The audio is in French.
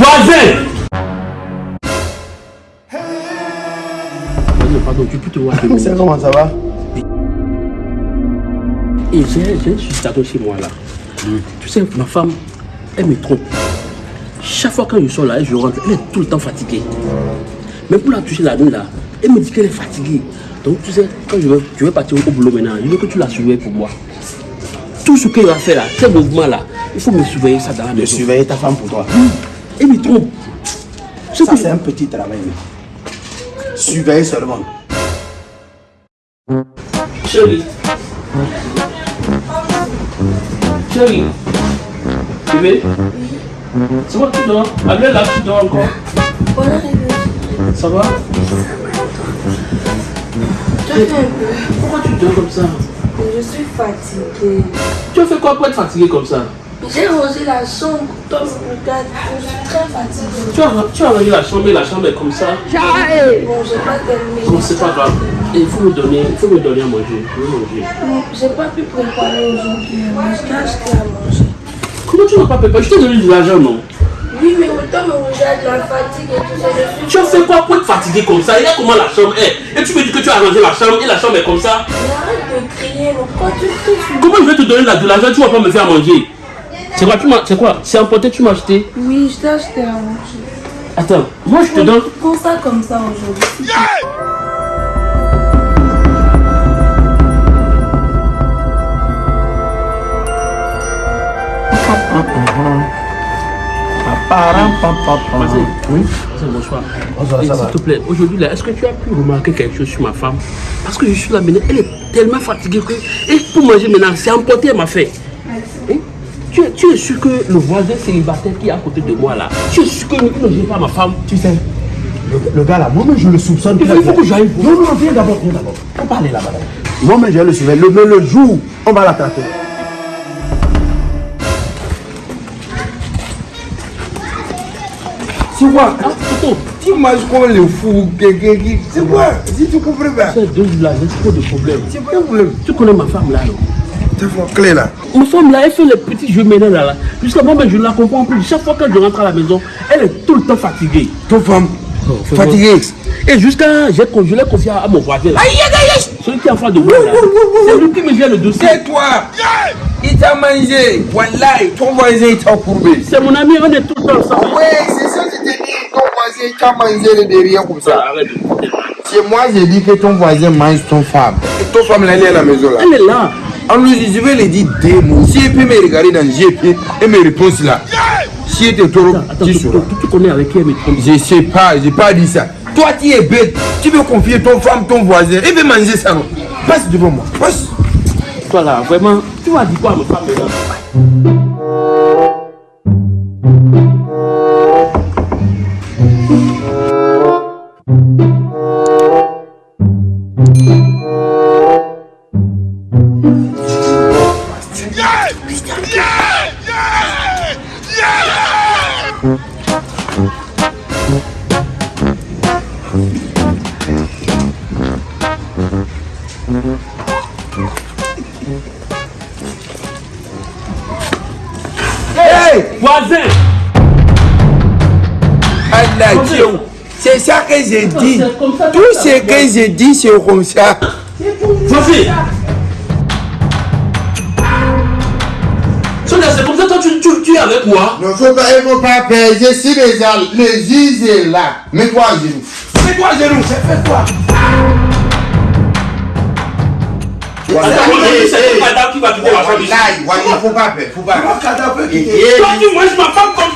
Voisin pardon, tu peux te voir C'est comment ça va? Et j'ai situation chez moi là. Tu sais, ma femme, elle me trompe. Chaque fois quand je sors là, je rentre, elle est tout le temps fatiguée. Même pour la toucher la nuit là, elle me dit qu'elle est fatiguée. Donc tu sais, quand je je vais partir au boulot maintenant, je veux que tu la surveilles pour moi. Tout ce qu'elle va faire là, ces mouvements là, il faut me surveiller ça dans la De maison. surveiller ta femme pour toi. Elle me trompe. Ça, que- c'est un petit travail. Surveiller seulement. Chérie. Chérie. Bébé. C'est moi qui dors. Allez là, tu dors encore. Ça va? Pourquoi tu dors comme ça? Je suis fatiguée. Tu as fait quoi pour être fatigué comme ça? J'ai rangé la chambre. Toi, me regarde. Je suis très fatiguée. tu as, tu as rangé la chambre et la chambre est comme ça. Bon, j'ai pas terminé. Bon, c'est pas grave. Il faut me donner, il faut me donner à manger. Je veux manger. Non, J'ai pas pu préparer aujourd'hui. Mais je t'ai acheté à manger. Comment tu n'as pas préparé Je t'ai donné de l'argent, non? Oui, mais autant me regarde la fatigue et tout ça. Je suis Tu as fait quoi pour être fatigué comme ça? Il y a comment la chambre est? Et tu me dis que tu as rangé la chambre et la chambre est comme ça? Mais arrête de crier. Pourquoi tu cries Comment je vais te donner la- de l'argent? Tu vas pas me faire manger C'est quoi tu m'as- C'est quoi? C'est emporté, tu m'as acheté? Oui, je t'ai acheté à manger. Attends, moi je te donne. Prends ça comme ça aujourd'hui. Vas-y. Oui. Vas-y, bonsoir. Bonsoir, Et ça S'il te plaît, aujourd'hui là, est-ce que tu as pu remarquer quelque chose sur ma femme? Parce que je suis là maintenant, elle est tellement fatiguée que. Et pour manger maintenant, c'est emporté, elle m'a fait. Hein? Tu, es- tu es sûr que le voisin célibataire qui est à côté de moi là, tu es sûr que ne gère pas ma femme? Tu sais, le, le gars là, moi-même je le soupçonne. Il faut- que j'aille. Non, non, viens d'abord, viens d'abord. On va aller là-bas. Moi-même je le surveiller. Le, mais le jour, on va l'attraper. C'est quoi Ah, Tu manges comme le fou, quelqu'un qui. C'est quoi Si tu comprends pas. ces deux jours là, j'ai trop de problèmes. C'est pas un problème. Tu connais ma femme là, non? Téléphone clé là. Ma femme là, elle fait les petits jeux maintenant là. là. Jusqu'à moi, je ne la comprends plus. Chaque fois que je rentre à la maison, elle est tout le temps fatiguée. Ton femme, fais fatiguée. Et jusqu'à, j'ai con- je l'ai confié à mon voisin là. Celui qui est en face de moi là. C'est lui qui me vient le dossier. C'est toi Il t'a mangé. Wallahi, ton voisin il t'a courbé. C'est mon ami, on est tout le temps ensemble. Ouais, c'est ça que je t'ai dit. Ton voisin il t'a mangé le derrière comme ça. Arrête de. C'est moi, j'ai dit que ton voisin mange ton femme. Et ton femme, elle est à la maison là. Elle est là. Je vais dire deux mots. Si elle peut me regarder dans les yeux et me répondre là. Si elle te trop, Attends, tu tu, sauras. tu- tu connais avec qui elle me trompe. Je sais pas, j'ai pas dit ça. Toi, tu es bête. Tu veux confier ton femme, ton voisin. Il veut manger ça, Passe devant moi. Passe. Toi là, vraiment, tu vas dire quoi à ma femme Voisin Dieu. C'est ça que j'ai dit. Tout ce que j'ai dit, c'est comme ça. Voisin es avec moi Ne faut pas, il faut pas perdre. Je suis déjà, le juge est là. Mets-toi à genoux. Mets-toi à genoux. Wallahi, wallahi, il faut pas. Faut pas. Toi, tu manges ma femme comme